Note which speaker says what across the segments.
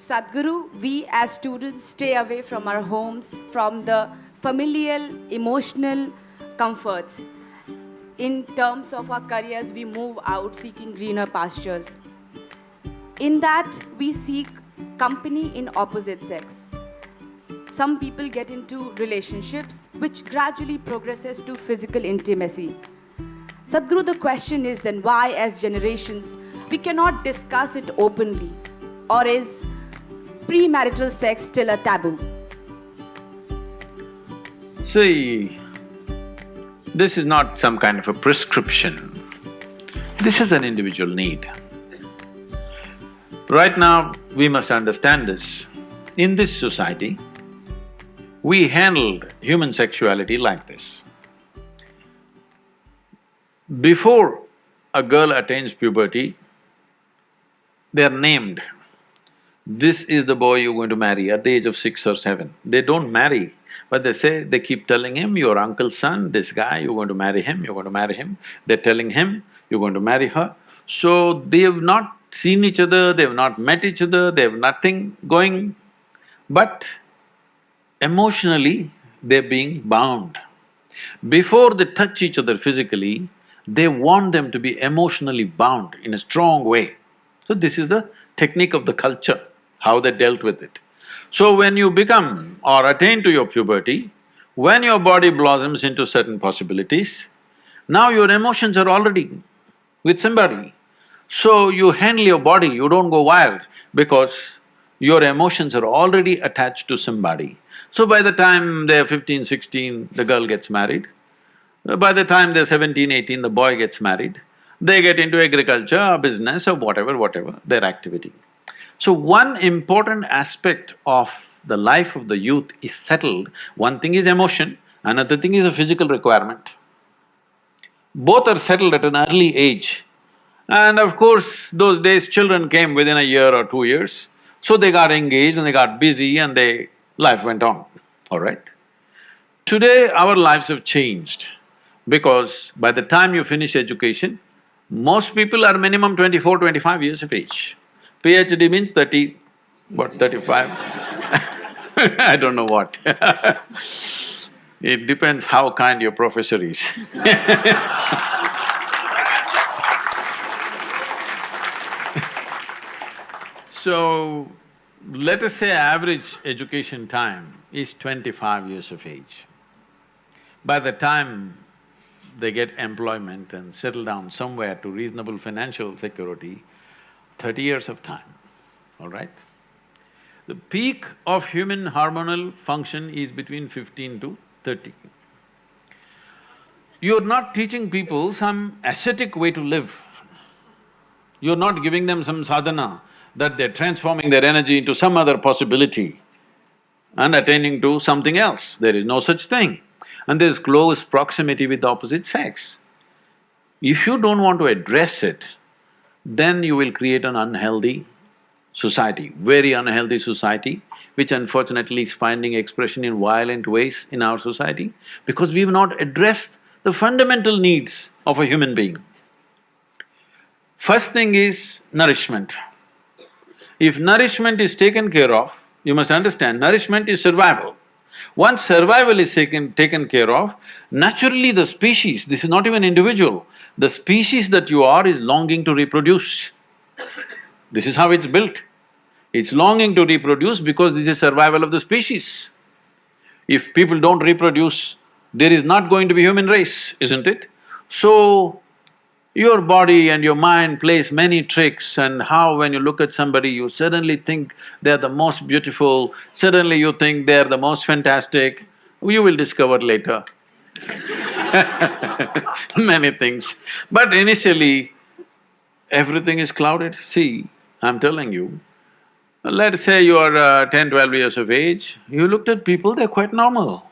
Speaker 1: Sadhguru, we as students stay away from our homes, from the familial, emotional comforts. In terms of our careers, we move out seeking greener pastures. In that, we seek company in opposite sex. Some people get into relationships which gradually progresses to physical intimacy. Sadhguru, the question is then why, as generations, we cannot discuss it openly? Or is premarital sex still a taboo?
Speaker 2: See, this is not some kind of a prescription. This is an individual need. Right now, we must understand this. In this society, we handled human sexuality like this. Before a girl attains puberty, they are named. This is the boy you're going to marry at the age of six or seven. They don't marry, but they say, they keep telling him, your uncle's son, this guy, you're going to marry him, you're going to marry him. They're telling him, you're going to marry her. So they have not seen each other, they have not met each other, they have nothing going, but emotionally, they're being bound. Before they touch each other physically, they want them to be emotionally bound in a strong way. So this is the technique of the culture, how they dealt with it. So when you become or attain to your puberty, when your body blossoms into certain possibilities, now your emotions are already with somebody. So you handle your body, you don't go wild because your emotions are already attached to somebody. So by the time they're fifteen, sixteen, the girl gets married. By the time they're seventeen, eighteen, the boy gets married. They get into agriculture or business or whatever, whatever, their activity. So one important aspect of the life of the youth is settled. One thing is emotion, another thing is a physical requirement. Both are settled at an early age. And of course, those days children came within a year or two years, so they got engaged and they got busy and they… life went on, all right? Today, our lives have changed because by the time you finish education, most people are minimum 24, 25 years of age. PhD means thirty, what, thirty-five. I don't know what. It depends how kind your professor is. So, let us say average education time is twenty-five years of age. By the time they get employment and settle down somewhere to reasonable financial security, thirty years of time, all right? The peak of human hormonal function is between fifteen to thirty. You're not teaching people some ascetic way to live. You're not giving them some sadhana that they're transforming their energy into some other possibility and attaining to something else. There is no such thing. And there's close proximity with the opposite sex. If you don't want to address it, then you will create an unhealthy society, very unhealthy society, which unfortunately is finding expression in violent ways in our society because we've not addressed the fundamental needs of a human being. First thing is nourishment. If nourishment is taken care of, you must understand, nourishment is survival. Once survival is taken, taken care of, naturally the species, this is not even individual, the species that you are is longing to reproduce. This is how it's built. It's longing to reproduce because this is survival of the species. If people don't reproduce, there is not going to be human race, isn't it? So, your body and your mind plays many tricks and how when you look at somebody, you suddenly think they're the most beautiful, suddenly you think they're the most fantastic, you will discover later many things. But initially, everything is clouded. See, I'm telling you, let's say you are uh, 10, 12 years of age, you looked at people, they're quite normal.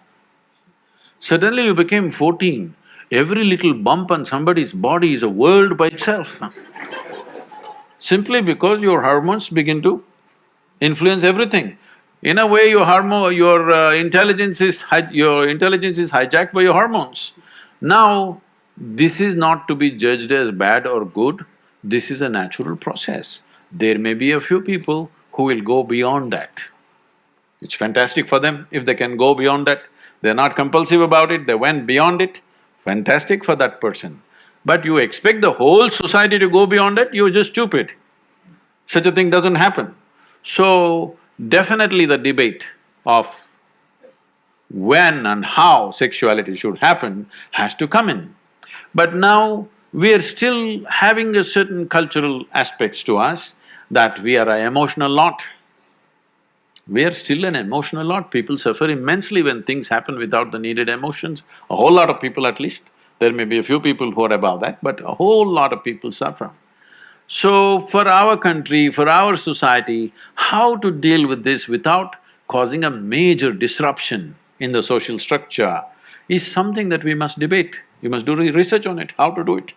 Speaker 2: Suddenly you became fourteen, Every little bump on somebody's body is a world by itself Simply because your hormones begin to influence everything. In a way, your hormone… your uh, intelligence is… your intelligence is hijacked by your hormones. Now, this is not to be judged as bad or good, this is a natural process. There may be a few people who will go beyond that. It's fantastic for them if they can go beyond that. They're not compulsive about it, they went beyond it, fantastic for that person. But you expect the whole society to go beyond it, you're just stupid. Such a thing doesn't happen. So, definitely the debate of when and how sexuality should happen has to come in. But now, we are still having a certain cultural aspects to us that we are an emotional lot. We are still an emotional lot, people suffer immensely when things happen without the needed emotions, a whole lot of people at least. There may be a few people who are above that, but a whole lot of people suffer. So, for our country, for our society, how to deal with this without causing a major disruption in the social structure is something that we must debate. You must do research on it, how to do it.